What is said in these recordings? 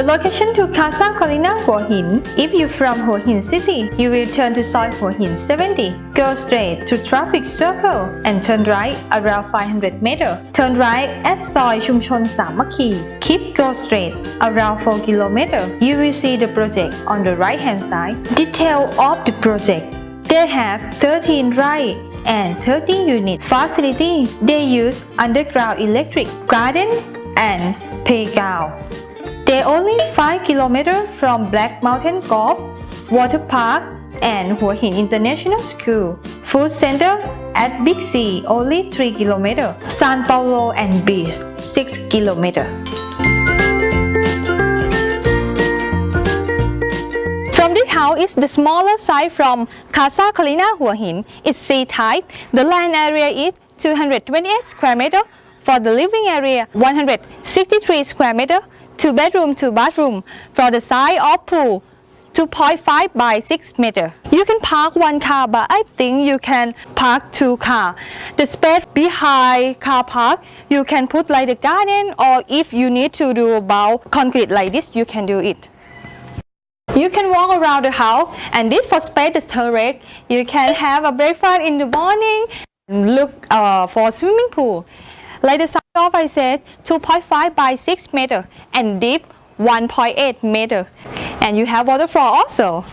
The location to Casa Colina Hua Hin. If you're from Hua Hin City, you will turn to Soi Hua Hin 70. Go straight to traffic circle and turn right around 500 meter. Turn right at Soi Chumchon Samakhi. Keep go straight around 4 kilometers. You will see the project on the right hand side. Detail of the project. They have 13 right and 13 unit facility. They use underground electric, garden and playground. They are only 5 km from Black Mountain Golf, Water Park and Hua Hin International School. Food Center at Big C only 3 km. San Paulo and Beach 6 km. From this house is the smaller size from Casa Colina Hua Hin. It's C-type. The land area is 228 square meter. For the living area, 163 square meter. Two bedroom, two bathroom. For the size of pool, 2.5 by 6 meter. You can park one car, but I think you can park two car. The space behind car park, you can put like the garden or if you need to do about concrete like this, you can do it. You can walk around the house and this for space the terrace. You can have a breakfast in the morning look uh, for swimming pool. Like the size of I said 2.5 by 6 meter and deep 1.8 meter. And you have waterfall also.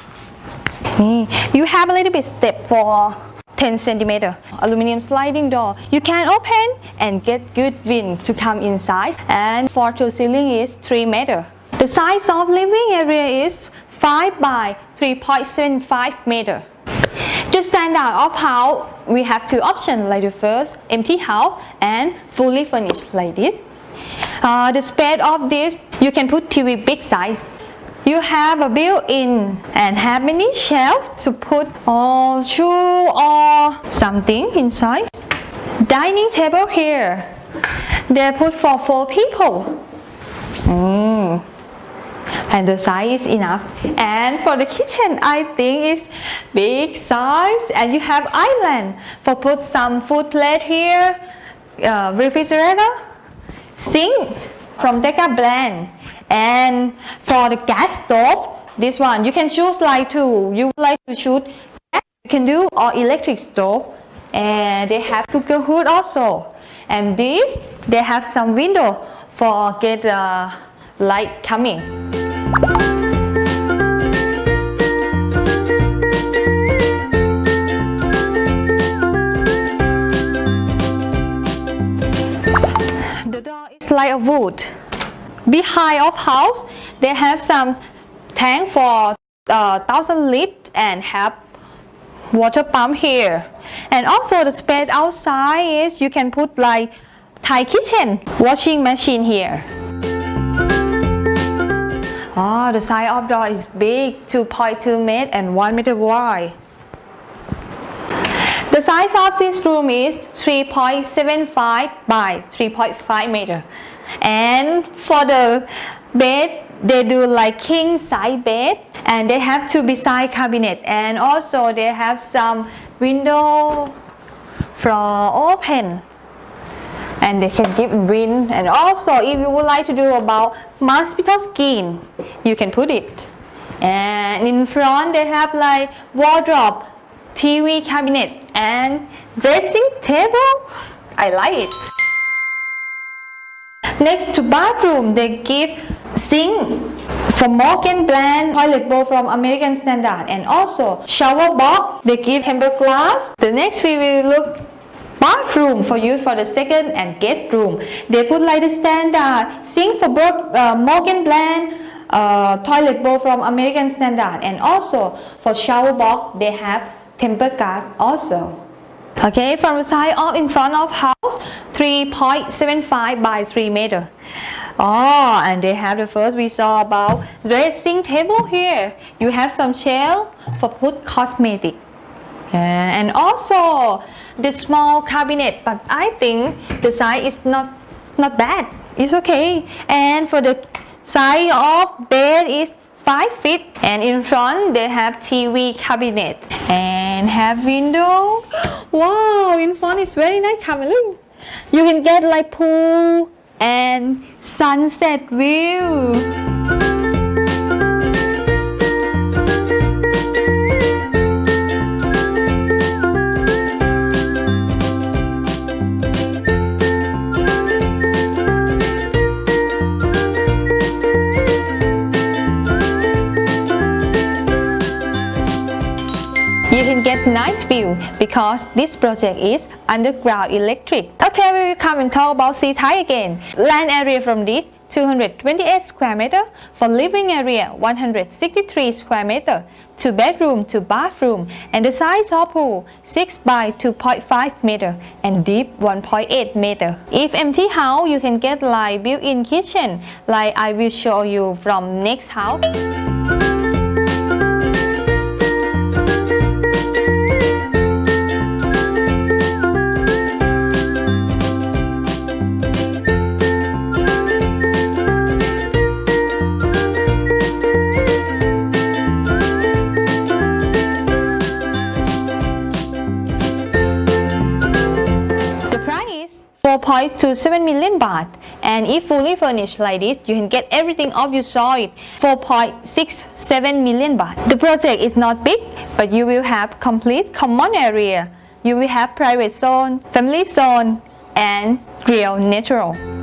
Mm. You have a little bit step for 10 centimeter aluminum sliding door you can open and get good wind to come inside and for to ceiling is 3 meter the size of living area is 5 by 3.75 meter. The out of house, we have two options like the first, empty house and fully furnished like this. Uh, the space of this, you can put TV big size. You have a built-in and have many shelves to put all shoe or something inside. Dining table here, they put for four people. Mm and the size is enough. And for the kitchen I think it's big size. And you have island. For put some food plate here uh, refrigerator sink from Deca Blend. And for the gas stove this one you can choose like to you like to choose you can do or electric stove. And they have cooker hood also. And this they have some window for get uh, light coming the door is like a wood. Behind of house, they have some tank for uh, thousand lit and have water pump here. And also the space outside is you can put like Thai kitchen washing machine here. Oh, the size of door is big, 2.2 meter and 1 meter wide. The size of this room is 3.75 by 3.5 meter. And for the bed, they do like king size bed and they have two beside cabinet and also they have some window for open and they can give wind. And also if you would like to do about mosquito skin you can put it. And in front they have like wardrobe TV cabinet and dressing table. I like it. Next to bathroom they give sink from Morgan Brand toilet bowl from American Standard. And also shower box they give tempered glass the next we will look bathroom for use for the second and guest room. They put like the standard sink for both uh, Morgan Brand, uh, toilet bowl from American Standard and also for shower box they have tempered glass also. Okay, from the side of in front of house 3.75 by 3 meter. Oh, and they have the first we saw about dressing table here. You have some shelf for put cosmetic. Yeah, and also the small cabinet but I think the size is not not bad. It's okay. And for the size of bed is 5 feet. And in front they have TV cabinet and have window. Wow in front is very nice come you can get like pool and sunset view nice view because this project is underground electric. Okay, we will come and talk about C type again. Land area from this 228 square meter for living area 163 square meter two bedroom to bathroom and the size of pool 6 by 2.5 meter and deep 1.8 meter if empty house you can get like built-in kitchen like I will show you from next house 4.27 million baht and if fully furnished like this you can get everything of you saw it 4.67 million baht. The project is not big but you will have complete common area. You will have private zone, family zone and real natural.